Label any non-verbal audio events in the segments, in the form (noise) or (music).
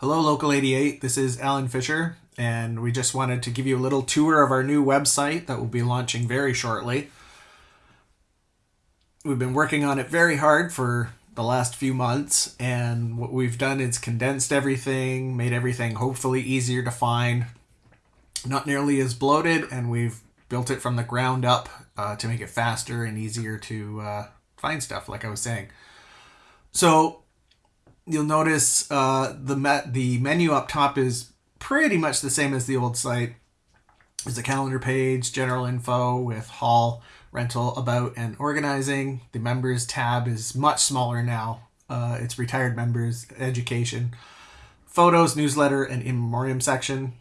Hello, Local 88. This is Alan Fisher, and we just wanted to give you a little tour of our new website that will be launching very shortly. We've been working on it very hard for the last few months, and what we've done is condensed everything, made everything hopefully easier to find, not nearly as bloated, and we've built it from the ground up uh, to make it faster and easier to uh, find stuff, like I was saying. So you'll notice uh, the the menu up top is pretty much the same as the old site. There's a calendar page, general info with hall, rental, about, and organizing. The members tab is much smaller now. Uh, it's retired members, education, photos, newsletter, and in memoriam section.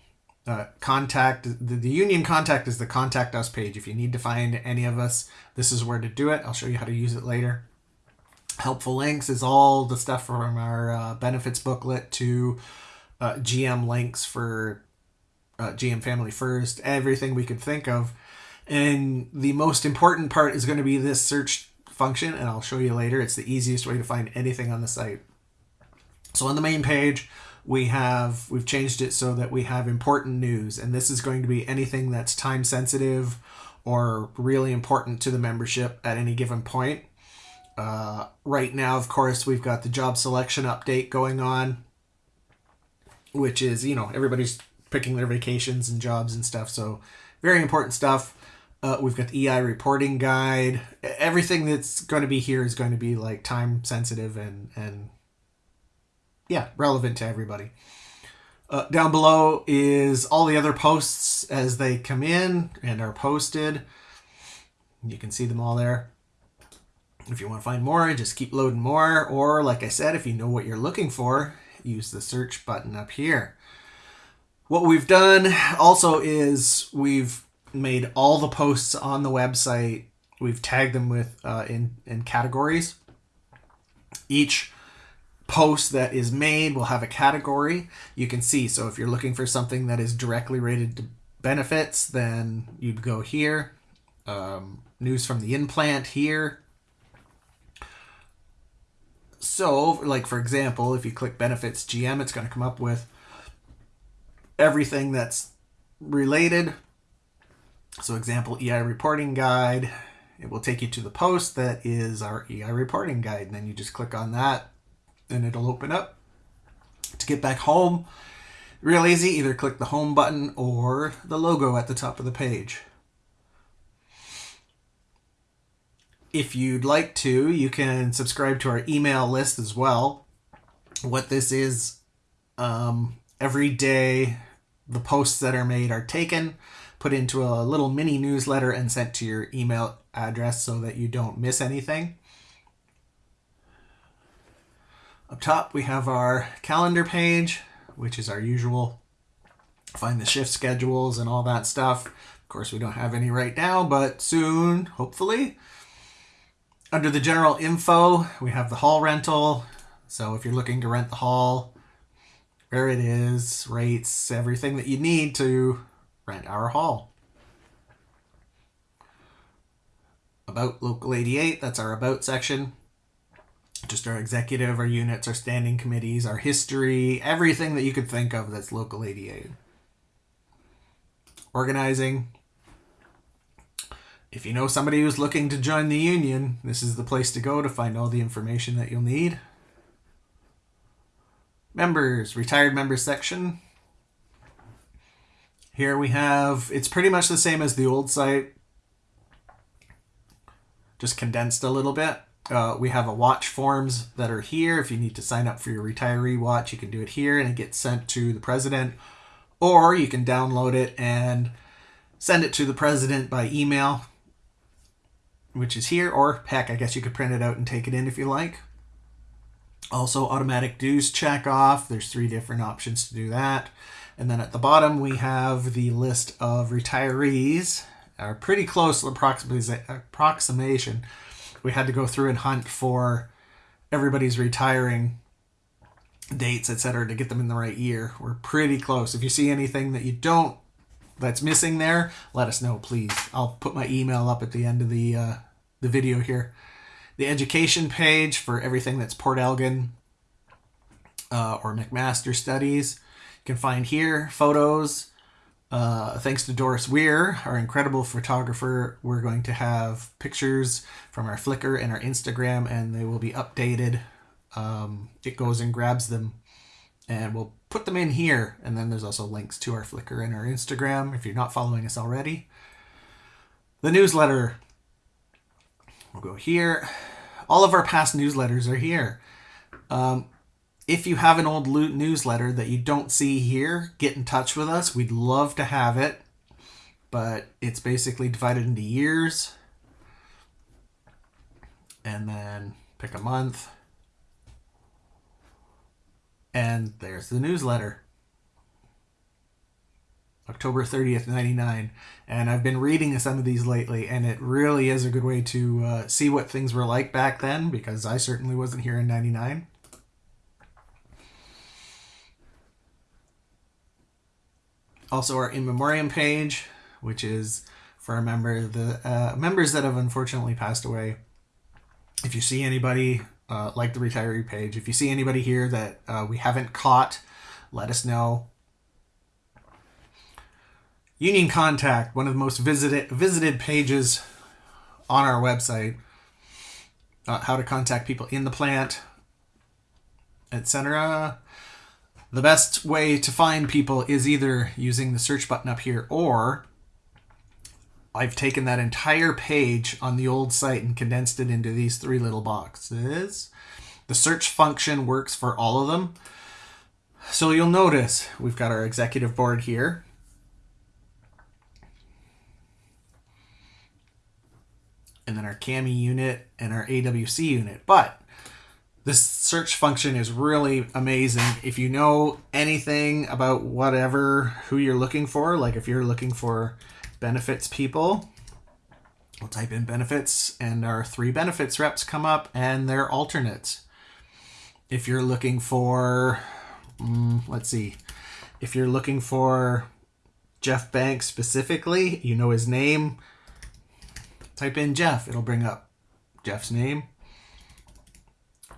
Uh, contact the, the union contact is the contact us page. If you need to find any of us, this is where to do it. I'll show you how to use it later helpful links is all the stuff from our uh, benefits booklet to uh, GM links for uh, GM Family First, everything we could think of. And the most important part is going to be this search function, and I'll show you later. It's the easiest way to find anything on the site. So on the main page, we have we've changed it so that we have important news, and this is going to be anything that's time sensitive or really important to the membership at any given point. Uh, right now, of course, we've got the job selection update going on, which is, you know, everybody's picking their vacations and jobs and stuff. So, very important stuff. Uh, we've got the EI reporting guide. Everything that's going to be here is going to be like time sensitive and, and yeah, relevant to everybody. Uh, down below is all the other posts as they come in and are posted. You can see them all there. If you want to find more, just keep loading more. Or, like I said, if you know what you're looking for, use the search button up here. What we've done also is we've made all the posts on the website, we've tagged them with uh, in, in categories. Each post that is made will have a category you can see. So if you're looking for something that is directly related to benefits, then you'd go here. Um, news from the implant here. So, like for example, if you click benefits GM, it's going to come up with everything that's related. So, example, EI reporting guide. It will take you to the post that is our EI reporting guide. And then you just click on that and it'll open up. To get back home, real easy, either click the home button or the logo at the top of the page. If you'd like to, you can subscribe to our email list as well. What this is, um, every day the posts that are made are taken, put into a little mini newsletter, and sent to your email address so that you don't miss anything. Up top, we have our calendar page, which is our usual find the shift schedules and all that stuff. Of course, we don't have any right now, but soon, hopefully. Under the general info, we have the hall rental. So if you're looking to rent the hall, where it is, rates, everything that you need to rent our hall. About Local 88, that's our About section. Just our executive, our units, our standing committees, our history, everything that you could think of that's Local 88. Organizing, if you know somebody who's looking to join the union, this is the place to go to find all the information that you'll need. Members, retired members section. Here we have, it's pretty much the same as the old site, just condensed a little bit. Uh, we have a watch forms that are here. If you need to sign up for your retiree watch, you can do it here and it gets sent to the president. Or you can download it and send it to the president by email which is here, or heck, I guess you could print it out and take it in if you like. Also, automatic dues check off. There's three different options to do that. And then at the bottom, we have the list of retirees, are pretty close approximation. We had to go through and hunt for everybody's retiring dates, etc., to get them in the right year. We're pretty close. If you see anything that you don't that's missing there, let us know, please. I'll put my email up at the end of the uh, the video here. The education page for everything that's Port Elgin. uh, or McMaster studies. You can find here photos. Uh, thanks to Doris Weir, our incredible photographer, we're going to have pictures from our Flickr and our Instagram, and they will be updated. Um, it goes and grabs them, and we'll put them in here. And then there's also links to our Flickr and our Instagram if you're not following us already. The newsletter. We'll go here. All of our past newsletters are here. Um, if you have an old loot newsletter that you don't see here, get in touch with us. We'd love to have it, but it's basically divided into years. And then pick a month. And there's the newsletter. October 30th, 99. And I've been reading some of these lately, and it really is a good way to uh, see what things were like back then because I certainly wasn't here in 99. also our in memoriam page, which is for a member the uh, members that have unfortunately passed away. If you see anybody uh, like the retiree page, if you see anybody here that uh, we haven't caught, let us know. Union Contact, one of the most visited visited pages on our website. Uh, how to contact people in the plant, etc. The best way to find people is either using the search button up here or I've taken that entire page on the old site and condensed it into these three little boxes. The search function works for all of them. So you'll notice we've got our executive board here. And then our CAMI unit and our AWC unit. But this search function is really amazing. If you know anything about whatever, who you're looking for, like if you're looking for benefits people, we'll type in benefits and our three benefits reps come up and their alternates. If you're looking for, um, let's see, if you're looking for Jeff Banks specifically, you know his name, type in Jeff, it'll bring up Jeff's name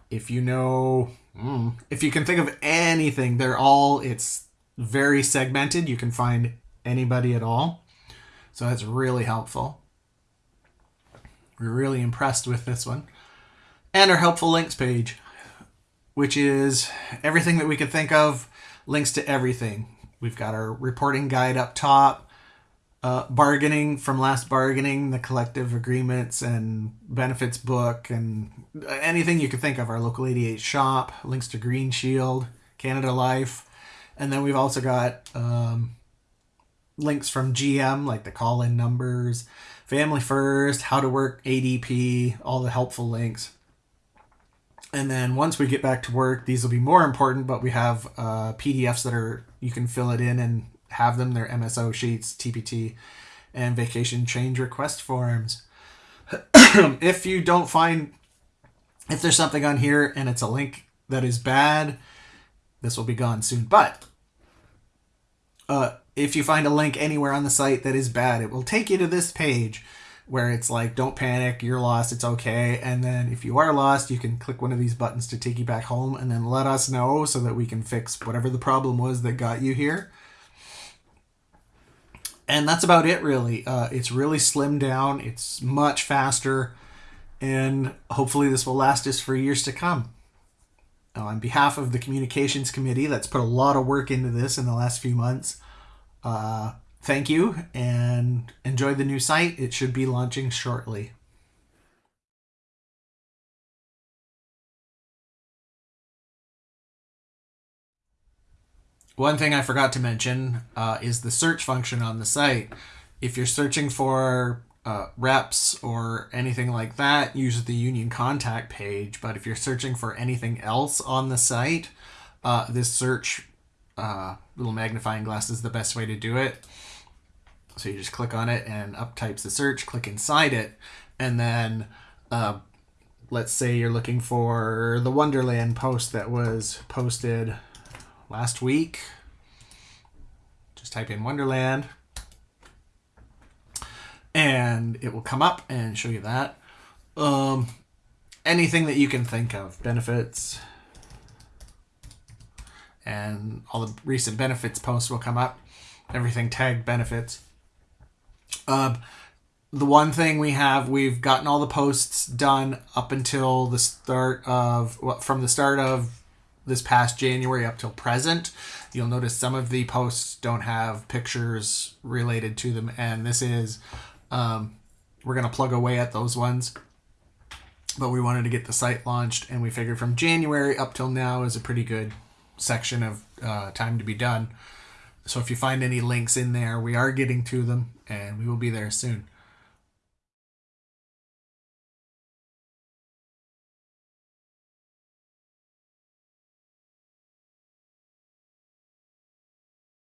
if you know, mm, if you can think of anything, they're all, it's very segmented. You can find anybody at all. So that's really helpful. We're really impressed with this one. And our helpful links page, which is everything that we could think of, links to everything. We've got our reporting guide up top, uh, bargaining from last bargaining, the collective agreements and benefits book, and anything you could think of. Our local 88 shop, links to Green Shield, Canada Life, and then we've also got um, links from GM, like the call in numbers, Family First, how to work ADP, all the helpful links. And then once we get back to work, these will be more important, but we have uh, PDFs that are you can fill it in and have them, their MSO sheets, TPT, and vacation change request forms. (clears throat) if you don't find, if there's something on here and it's a link that is bad, this will be gone soon. But uh, if you find a link anywhere on the site that is bad, it will take you to this page where it's like, don't panic, you're lost, it's okay. And then if you are lost, you can click one of these buttons to take you back home and then let us know so that we can fix whatever the problem was that got you here and that's about it really. Uh, it's really slimmed down. It's much faster and hopefully this will last us for years to come. Uh, on behalf of the communications committee that's put a lot of work into this in the last few months uh, thank you and enjoy the new site. It should be launching shortly One thing I forgot to mention uh, is the search function on the site. If you're searching for uh, reps or anything like that, use the union contact page. But if you're searching for anything else on the site, uh, this search uh, little magnifying glass is the best way to do it. So you just click on it and up types the search, click inside it, and then uh, let's say you're looking for the Wonderland post that was posted last week. Just type in Wonderland and it will come up and show you that. Um, anything that you can think of, benefits, and all the recent benefits posts will come up. Everything tagged benefits. Uh, the one thing we have, we've gotten all the posts done up until the start of, from the start of this past January up till present. You'll notice some of the posts don't have pictures related to them, and this is, um, we're going to plug away at those ones. But we wanted to get the site launched, and we figured from January up till now is a pretty good section of uh, time to be done. So if you find any links in there, we are getting to them, and we will be there soon.